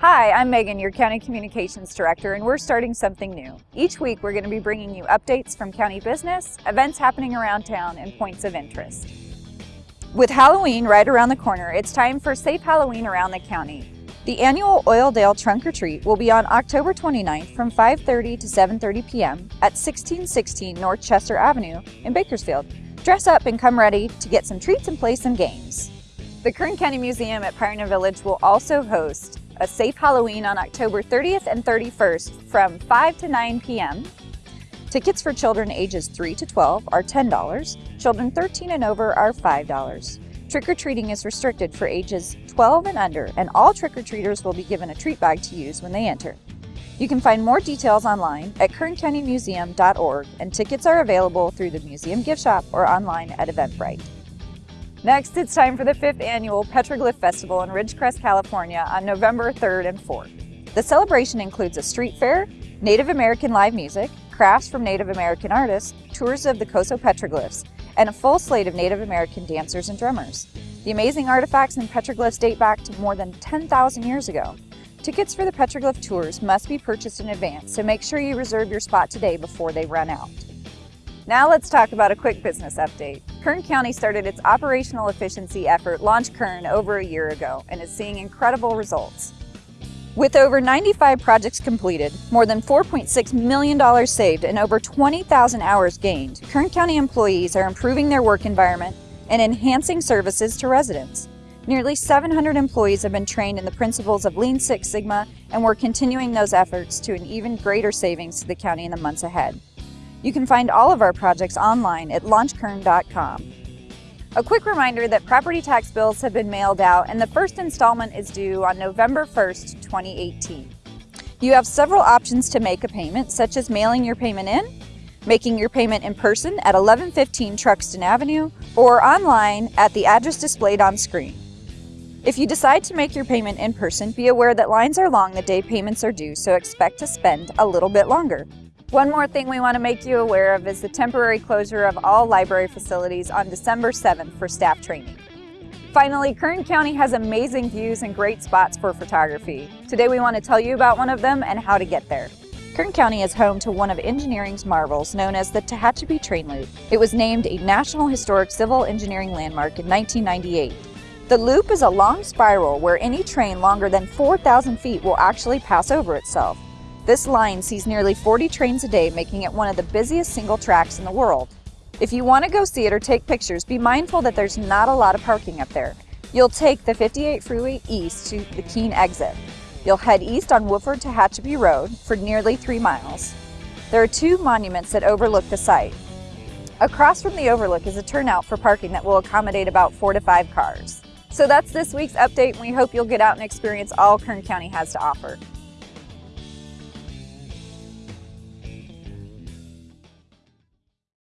Hi, I'm Megan, your County Communications Director, and we're starting something new. Each week, we're going to be bringing you updates from county business, events happening around town, and points of interest. With Halloween right around the corner, it's time for Safe Halloween around the county. The annual Oildale Trunk or Treat will be on October 29th from 5.30 to 7.30 p.m. at 1616 North Chester Avenue in Bakersfield. Dress up and come ready to get some treats and play some games. The Kern County Museum at Pioneer Village will also host a safe Halloween on October 30th and 31st from 5 to 9 p.m. Tickets for children ages 3 to 12 are $10. Children 13 and over are $5. Trick-or-treating is restricted for ages 12 and under, and all trick-or-treaters will be given a treat bag to use when they enter. You can find more details online at kerncountymuseum.org, and tickets are available through the museum gift shop or online at Eventbrite. Next, it's time for the fifth annual Petroglyph Festival in Ridgecrest, California on November 3rd and 4th. The celebration includes a street fair, Native American live music, crafts from Native American artists, tours of the Coso petroglyphs, and a full slate of Native American dancers and drummers. The amazing artifacts and petroglyphs date back to more than 10,000 years ago. Tickets for the petroglyph tours must be purchased in advance, so make sure you reserve your spot today before they run out. Now let's talk about a quick business update. Kern County started its operational efficiency effort Launch Kern over a year ago and is seeing incredible results. With over 95 projects completed, more than $4.6 million saved, and over 20,000 hours gained, Kern County employees are improving their work environment and enhancing services to residents. Nearly 700 employees have been trained in the principles of Lean Six Sigma, and we're continuing those efforts to an even greater savings to the county in the months ahead. You can find all of our projects online at launchkern.com. A quick reminder that property tax bills have been mailed out and the first installment is due on November 1st, 2018. You have several options to make a payment, such as mailing your payment in, making your payment in person at 1115 Truxtun Avenue, or online at the address displayed on screen. If you decide to make your payment in person, be aware that lines are long the day payments are due, so expect to spend a little bit longer. One more thing we want to make you aware of is the temporary closure of all library facilities on December 7th for staff training. Finally, Kern County has amazing views and great spots for photography. Today we want to tell you about one of them and how to get there. Kern County is home to one of engineering's marvels known as the Tehachapi Train Loop. It was named a National Historic Civil Engineering Landmark in 1998. The loop is a long spiral where any train longer than 4,000 feet will actually pass over itself. This line sees nearly 40 trains a day, making it one of the busiest single tracks in the world. If you want to go see it or take pictures, be mindful that there's not a lot of parking up there. You'll take the 58 freeway east to the Keene exit. You'll head east on Woodford Tehachapi Road for nearly three miles. There are two monuments that overlook the site. Across from the overlook is a turnout for parking that will accommodate about four to five cars. So that's this week's update and we hope you'll get out and experience all Kern County has to offer.